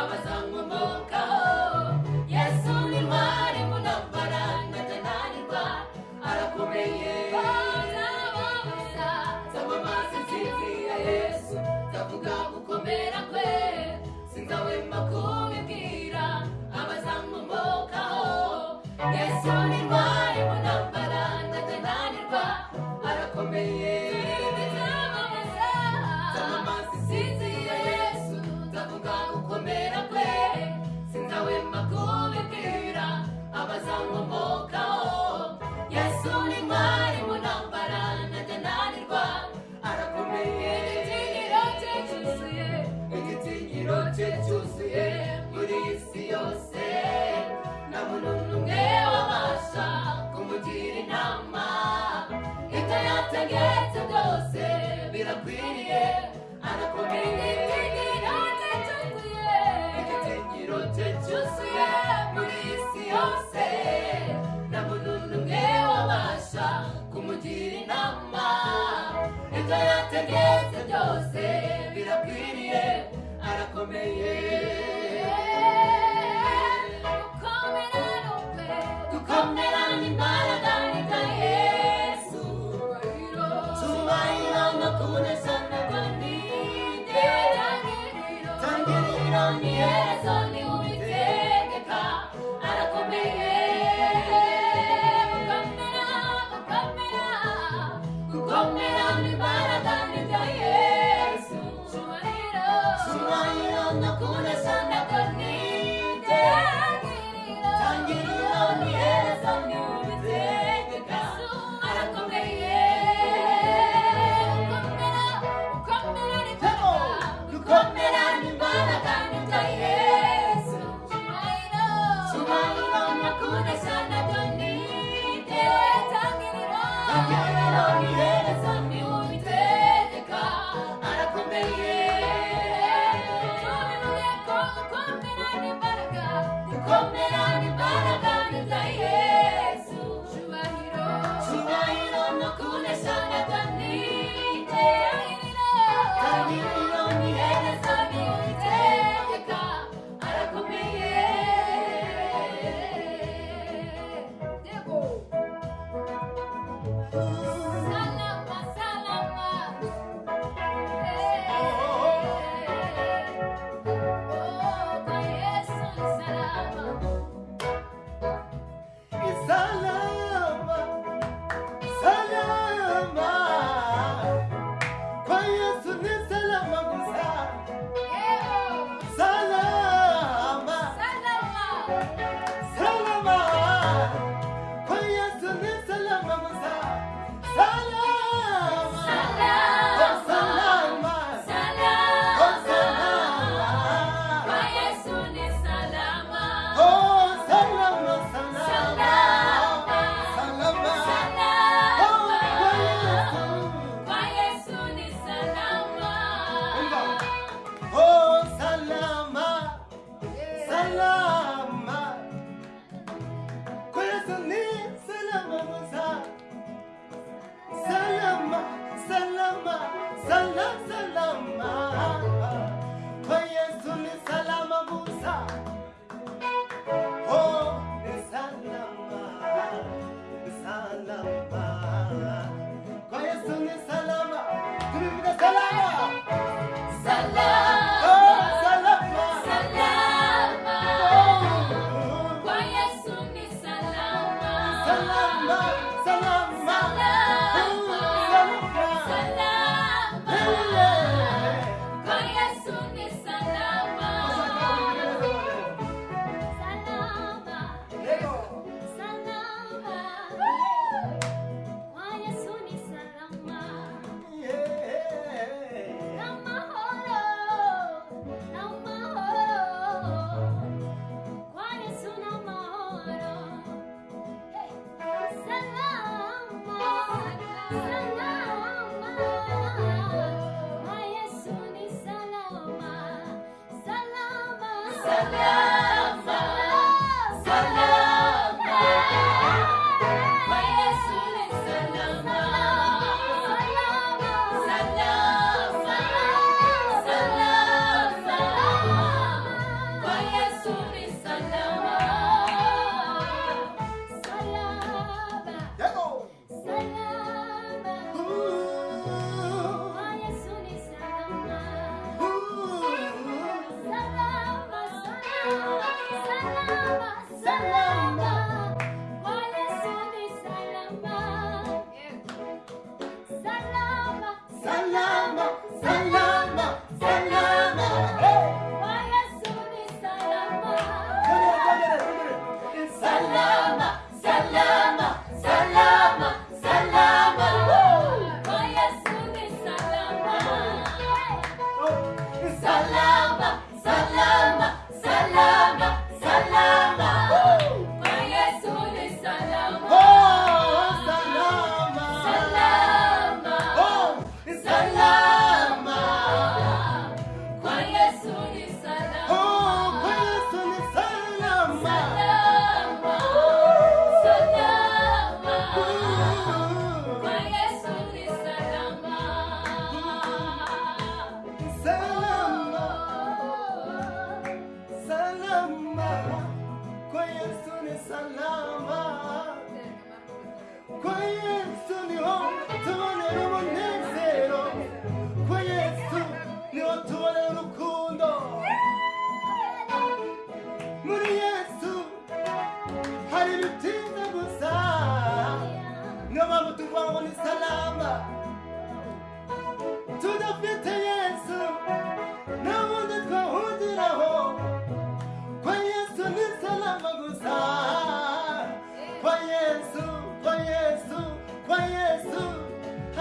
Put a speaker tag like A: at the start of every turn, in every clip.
A: abazamuka yose nta muntu n'umwe wabasha kumugira inama ibyo
B: Yeah.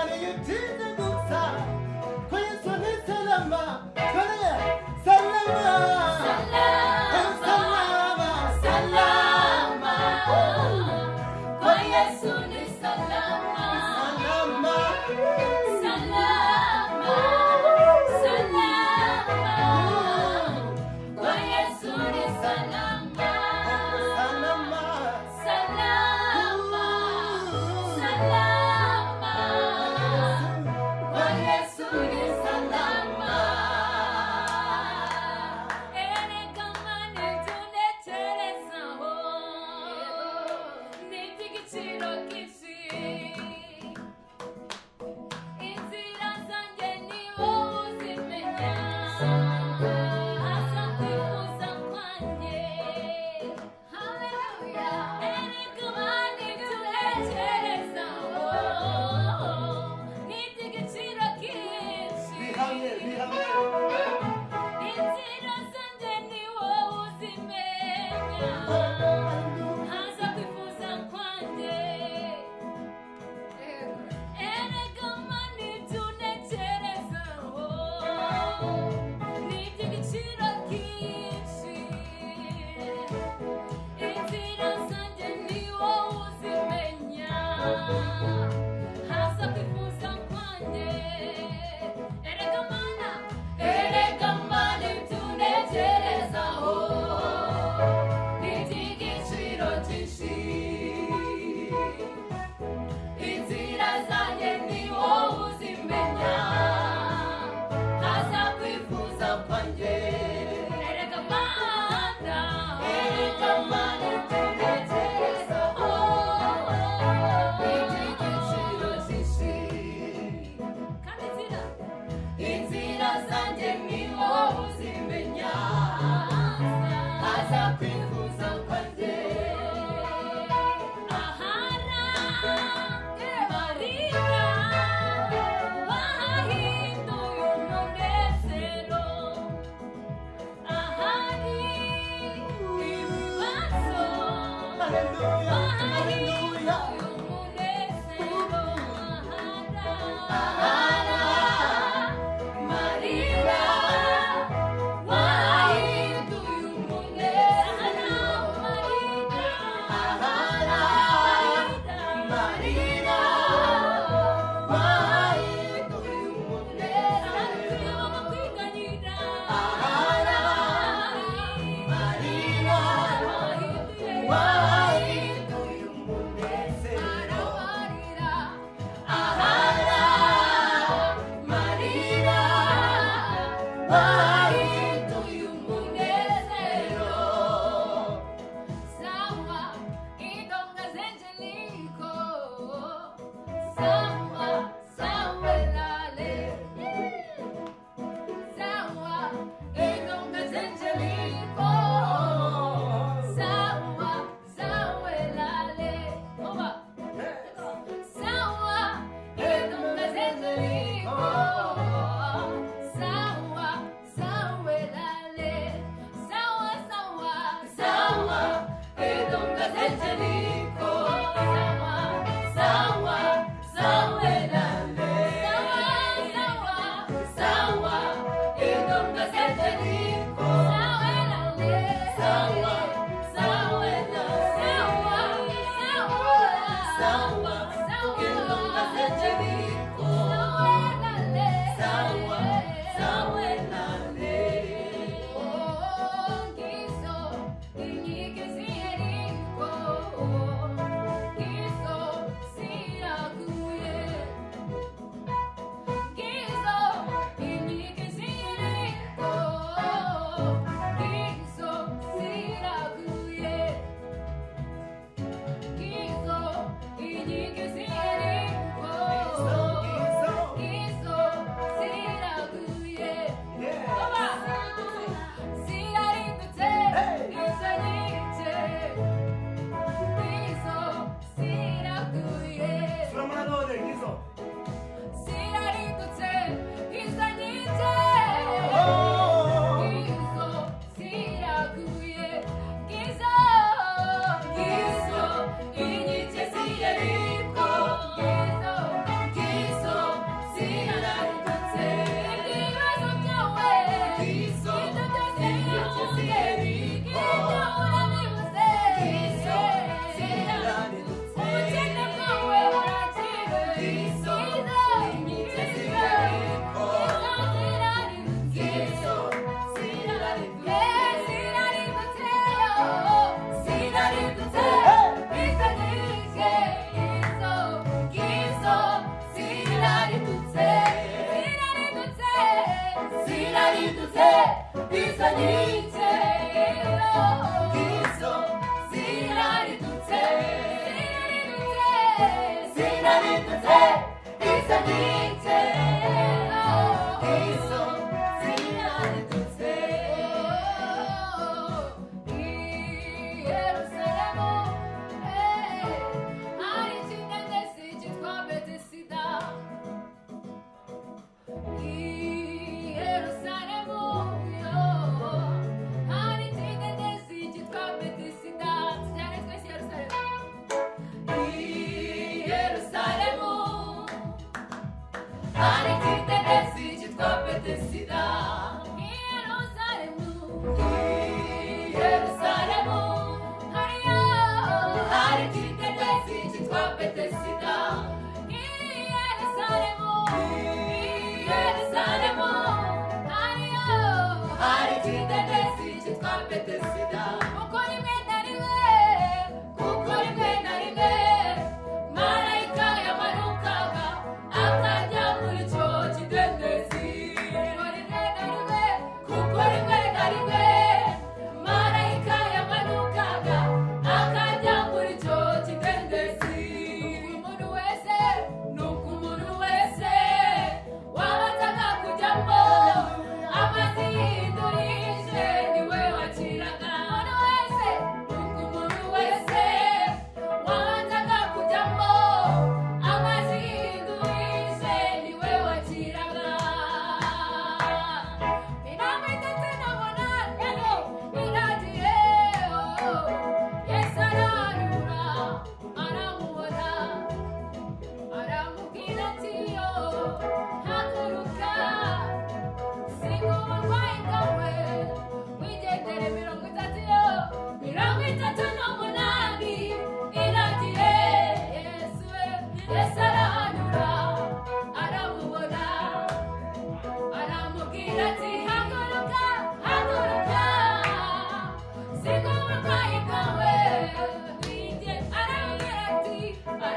B: areia de dançar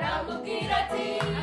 B: Ramo Quirati.